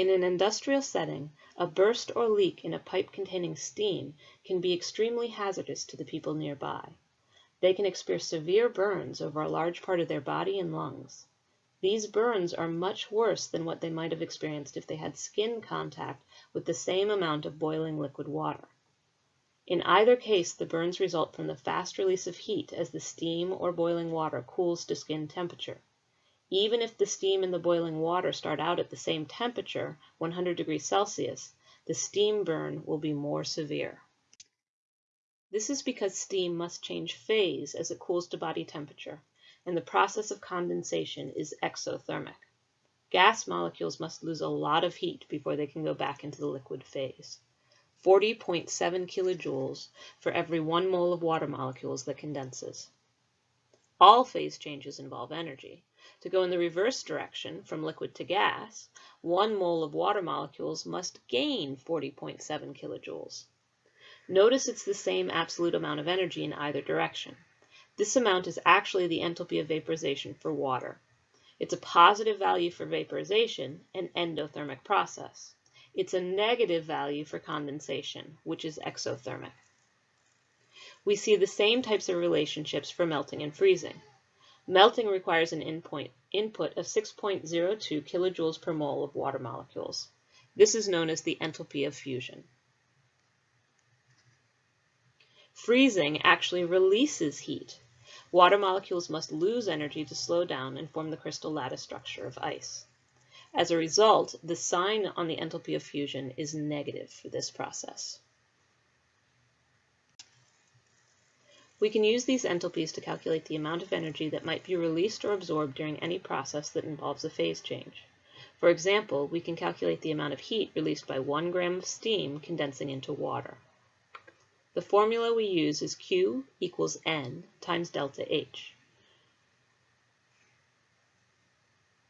In an industrial setting, a burst or leak in a pipe containing steam can be extremely hazardous to the people nearby. They can experience severe burns over a large part of their body and lungs. These burns are much worse than what they might have experienced if they had skin contact with the same amount of boiling liquid water. In either case the burns result from the fast release of heat as the steam or boiling water cools to skin temperature. Even if the steam and the boiling water start out at the same temperature, 100 degrees Celsius, the steam burn will be more severe. This is because steam must change phase as it cools to body temperature, and the process of condensation is exothermic. Gas molecules must lose a lot of heat before they can go back into the liquid phase. 40.7 kilojoules for every one mole of water molecules that condenses. All phase changes involve energy, to go in the reverse direction, from liquid to gas, one mole of water molecules must gain 40.7 kilojoules. Notice it's the same absolute amount of energy in either direction. This amount is actually the enthalpy of vaporization for water. It's a positive value for vaporization, an endothermic process. It's a negative value for condensation, which is exothermic. We see the same types of relationships for melting and freezing. Melting requires an input, input of 6.02 kilojoules per mole of water molecules. This is known as the enthalpy of fusion. Freezing actually releases heat. Water molecules must lose energy to slow down and form the crystal lattice structure of ice. As a result, the sign on the enthalpy of fusion is negative for this process. We can use these enthalpies to calculate the amount of energy that might be released or absorbed during any process that involves a phase change. For example, we can calculate the amount of heat released by 1 gram of steam condensing into water. The formula we use is Q equals N times delta H,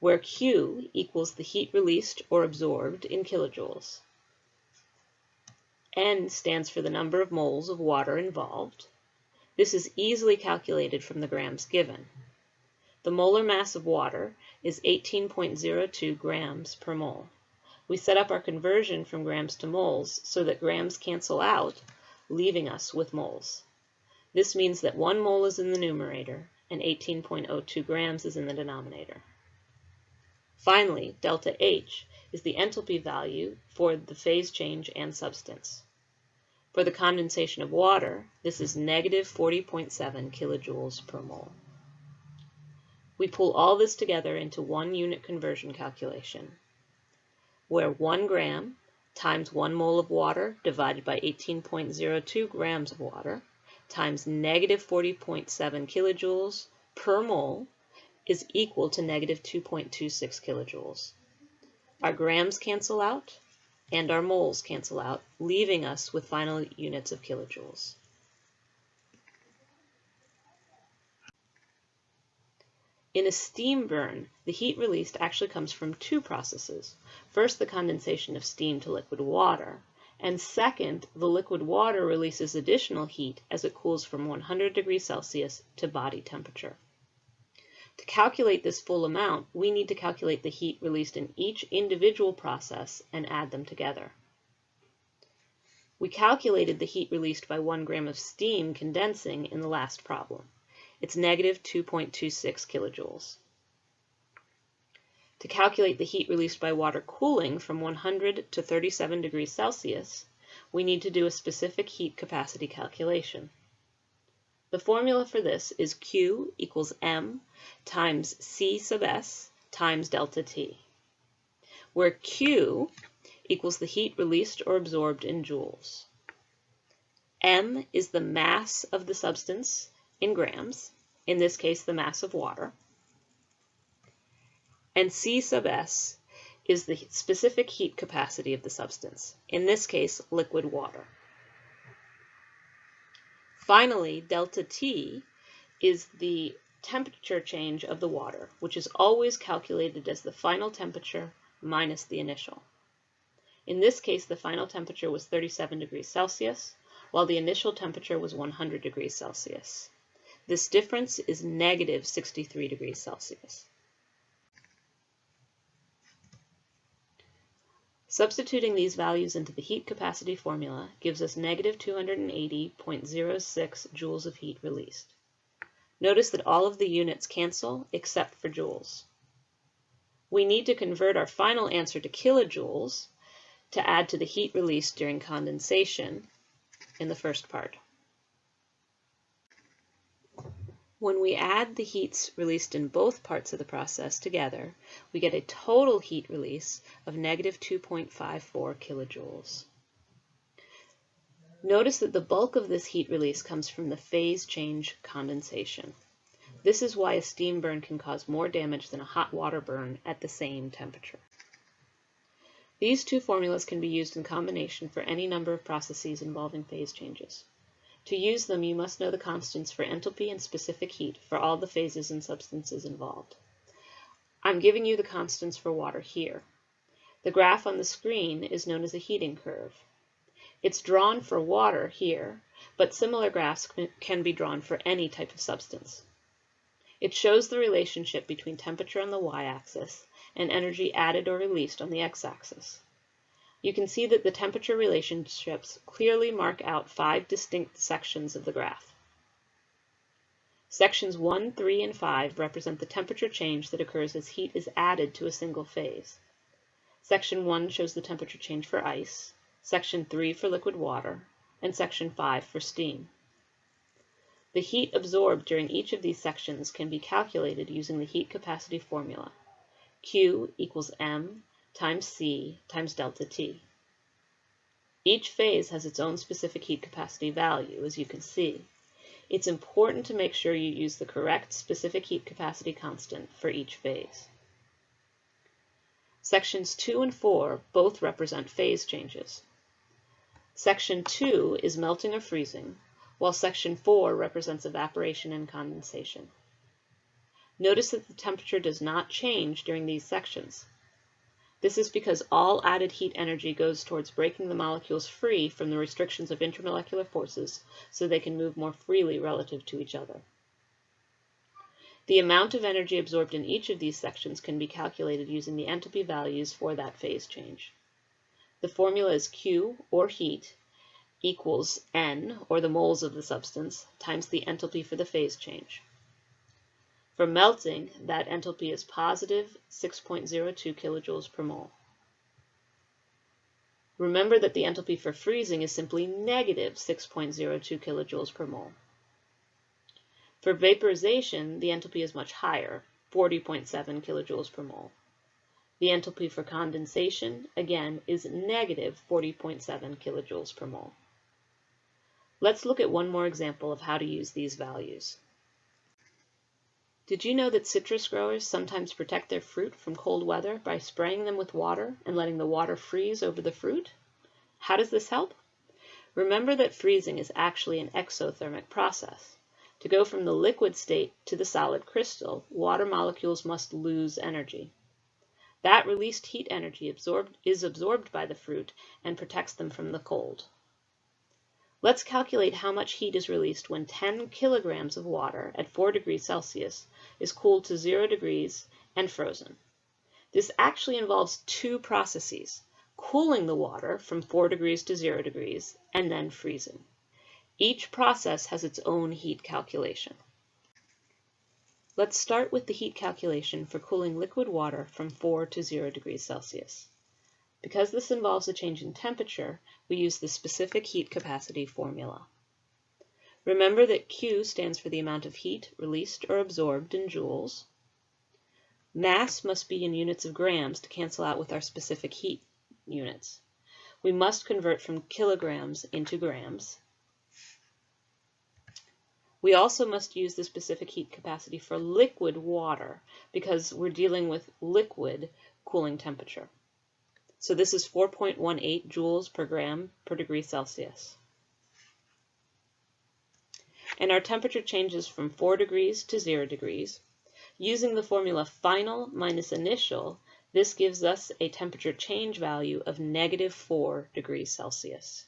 where Q equals the heat released or absorbed in kilojoules. N stands for the number of moles of water involved, this is easily calculated from the grams given. The molar mass of water is 18.02 grams per mole. We set up our conversion from grams to moles so that grams cancel out, leaving us with moles. This means that 1 mole is in the numerator and 18.02 grams is in the denominator. Finally, delta H is the enthalpy value for the phase change and substance. For the condensation of water, this is negative 40.7 kilojoules per mole. We pull all this together into one unit conversion calculation, where 1 gram times 1 mole of water divided by 18.02 grams of water times negative 40.7 kilojoules per mole is equal to negative 2.26 kilojoules. Our grams cancel out, and our moles cancel out, leaving us with final units of kilojoules. In a steam burn, the heat released actually comes from two processes. First, the condensation of steam to liquid water, and second, the liquid water releases additional heat as it cools from 100 degrees Celsius to body temperature. To calculate this full amount, we need to calculate the heat released in each individual process and add them together. We calculated the heat released by 1 gram of steam condensing in the last problem. It's negative 2.26 kilojoules. To calculate the heat released by water cooling from 100 to 37 degrees Celsius, we need to do a specific heat capacity calculation. The formula for this is Q equals M times C sub S times delta T, where Q equals the heat released or absorbed in joules. M is the mass of the substance in grams, in this case the mass of water, and C sub S is the specific heat capacity of the substance, in this case liquid water. Finally, delta T is the temperature change of the water, which is always calculated as the final temperature minus the initial. In this case, the final temperature was 37 degrees Celsius, while the initial temperature was 100 degrees Celsius. This difference is negative 63 degrees Celsius. Substituting these values into the heat capacity formula gives us negative 280.06 joules of heat released. Notice that all of the units cancel except for joules. We need to convert our final answer to kilojoules to add to the heat released during condensation in the first part. When we add the heats released in both parts of the process together, we get a total heat release of negative 2.54 kilojoules. Notice that the bulk of this heat release comes from the phase change condensation. This is why a steam burn can cause more damage than a hot water burn at the same temperature. These two formulas can be used in combination for any number of processes involving phase changes. To use them, you must know the constants for enthalpy and specific heat for all the phases and substances involved. I'm giving you the constants for water here. The graph on the screen is known as a heating curve. It's drawn for water here, but similar graphs can be drawn for any type of substance. It shows the relationship between temperature on the y-axis and energy added or released on the x-axis you can see that the temperature relationships clearly mark out five distinct sections of the graph. Sections 1, 3, and 5 represent the temperature change that occurs as heat is added to a single phase. Section 1 shows the temperature change for ice, Section 3 for liquid water, and Section 5 for steam. The heat absorbed during each of these sections can be calculated using the heat capacity formula. Q equals M times C times delta T. Each phase has its own specific heat capacity value, as you can see. It's important to make sure you use the correct specific heat capacity constant for each phase. Sections 2 and 4 both represent phase changes. Section 2 is melting or freezing, while section 4 represents evaporation and condensation. Notice that the temperature does not change during these sections. This is because all added heat energy goes towards breaking the molecules free from the restrictions of intermolecular forces so they can move more freely relative to each other. The amount of energy absorbed in each of these sections can be calculated using the enthalpy values for that phase change. The formula is Q, or heat, equals N, or the moles of the substance, times the enthalpy for the phase change. For melting, that enthalpy is positive 6.02 kilojoules per mole. Remember that the enthalpy for freezing is simply negative 6.02 kilojoules per mole. For vaporization, the enthalpy is much higher, 40.7 kilojoules per mole. The enthalpy for condensation, again, is negative 40.7 kilojoules per mole. Let's look at one more example of how to use these values. Did you know that citrus growers sometimes protect their fruit from cold weather by spraying them with water and letting the water freeze over the fruit? How does this help? Remember that freezing is actually an exothermic process. To go from the liquid state to the solid crystal, water molecules must lose energy. That released heat energy absorbed, is absorbed by the fruit and protects them from the cold. Let's calculate how much heat is released when 10 kilograms of water at 4 degrees Celsius is cooled to 0 degrees and frozen. This actually involves two processes, cooling the water from 4 degrees to 0 degrees and then freezing. Each process has its own heat calculation. Let's start with the heat calculation for cooling liquid water from 4 to 0 degrees Celsius. Because this involves a change in temperature, we use the specific heat capacity formula. Remember that Q stands for the amount of heat released or absorbed in joules. Mass must be in units of grams to cancel out with our specific heat units. We must convert from kilograms into grams. We also must use the specific heat capacity for liquid water because we're dealing with liquid cooling temperature. So this is 4.18 joules per gram per degree Celsius. And our temperature changes from 4 degrees to 0 degrees. Using the formula final minus initial, this gives us a temperature change value of negative 4 degrees Celsius.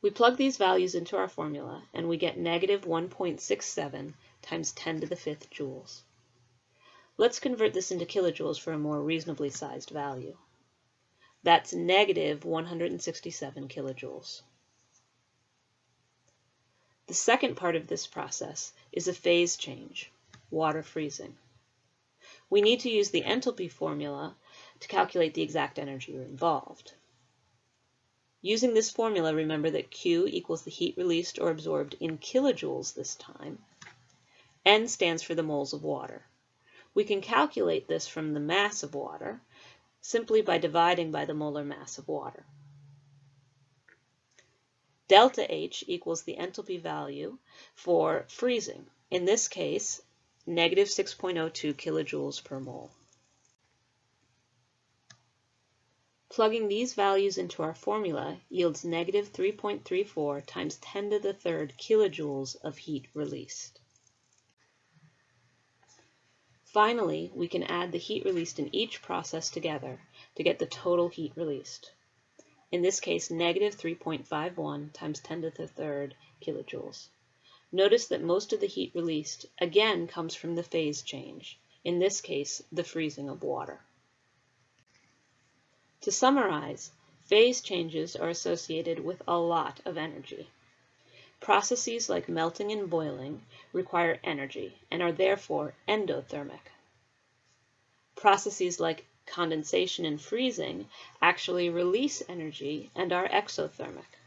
We plug these values into our formula and we get negative 1.67 times 10 to the fifth joules. Let's convert this into kilojoules for a more reasonably sized value. That's negative 167 kilojoules. The second part of this process is a phase change, water freezing. We need to use the enthalpy formula to calculate the exact energy involved. Using this formula, remember that Q equals the heat released or absorbed in kilojoules this time. N stands for the moles of water. We can calculate this from the mass of water simply by dividing by the molar mass of water. Delta H equals the enthalpy value for freezing. In this case, negative 6.02 kilojoules per mole. Plugging these values into our formula yields negative 3.34 times 10 to the third kilojoules of heat released. Finally, we can add the heat released in each process together to get the total heat released. In this case, negative 3.51 times 10 to the third kilojoules. Notice that most of the heat released again comes from the phase change, in this case, the freezing of water. To summarize, phase changes are associated with a lot of energy. Processes like melting and boiling require energy and are therefore endothermic. Processes like condensation and freezing actually release energy and are exothermic.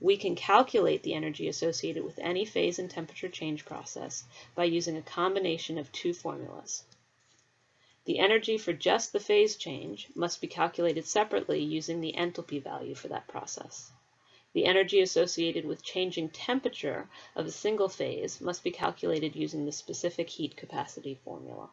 We can calculate the energy associated with any phase and temperature change process by using a combination of two formulas. The energy for just the phase change must be calculated separately using the enthalpy value for that process. The energy associated with changing temperature of a single phase must be calculated using the specific heat capacity formula.